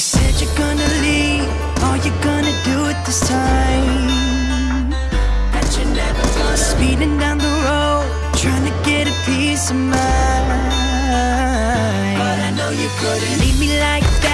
You said you're gonna leave, Are you gonna do it this time. That you never gonna speeding down the road, trying to get a piece of mind. But I know you couldn't leave me like that.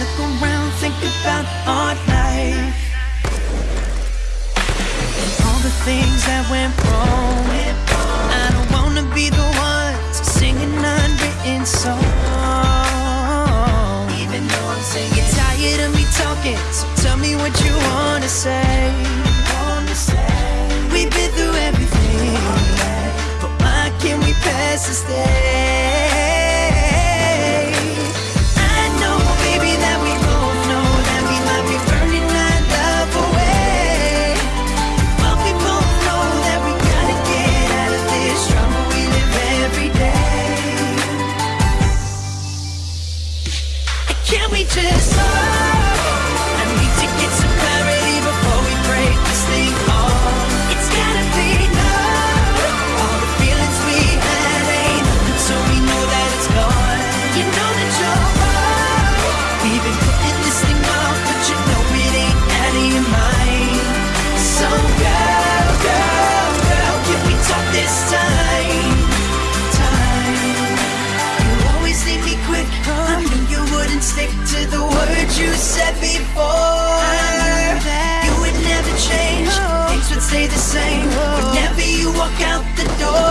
Look around, think about our life. And all the things that went wrong. I don't wanna be the one to sing an unwritten song. Even though I'm singing You're tired of me talking, so tell me what you wanna say. We've been through everything But why can't we pass this day? just the words you said before. You would never change, things would stay the same. Whenever you walk out the door